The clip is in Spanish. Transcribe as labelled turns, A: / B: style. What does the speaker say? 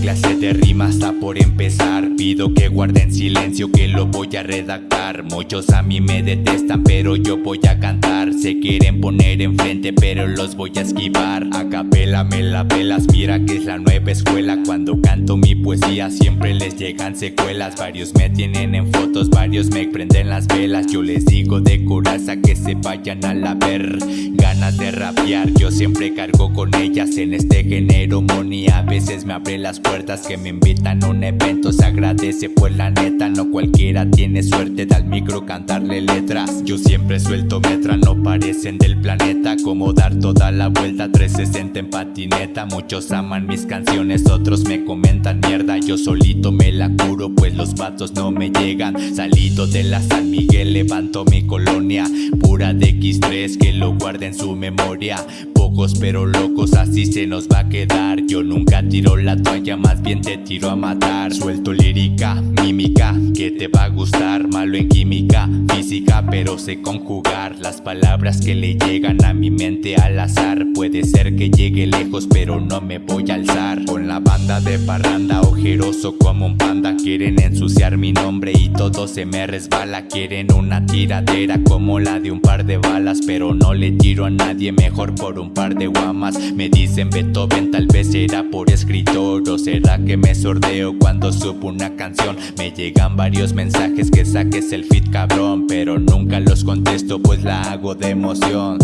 A: clase de rima está por empezar. Pido que guarden silencio que lo voy a redactar. Muchos a mí me detestan pero yo voy a cantar. Se quieren poner enfrente pero los voy a esquivar. A capela me la pelas, mira que es la nueva escuela. Cuando canto mi poesía siempre les llegan secuelas. Varios me tienen en fotos, varios me prenden las velas. Yo les digo de coraza que se vayan a la ver Ganas de rapear, yo siempre cargo con ellas En este género money a veces me abre las puertas Que me invitan a un evento, se agradece pues la neta No cualquiera tiene suerte. De al micro cantarle letras. Yo siempre suelto metra, no parecen del planeta. Como dar toda la vuelta 360 en patineta. Muchos aman mis canciones, otros me comentan mierda. Yo solito me la curo pues los vatos no me llegan. Salido de la San Miguel levanto mi colonia. Pura de X3 que lo guarde en su memoria. Pocos pero locos así se nos va a quedar. Yo nunca tiro la toalla más bien te tiro a matar. Suelto lírica, mímica que te va a gustar. Malo en química, física pero sé conjugar Las palabras que le llegan a mi mente al azar. Puede ser que llegue lejos pero no me voy a alzar. Con la banda de parranda ojeroso como un panda Quieren ensuciar mi nombre y todo se me resbala. Quieren una tiradera como la de un par de balas Pero no le tiro a nadie mejor por un par de guamas. Me dicen Beethoven tal vez será por escritor O será que me sordeo cuando subo una canción. Me llegan varios mensajes que saques el fit cabrón Pero nunca los contesto pues la hago de emoción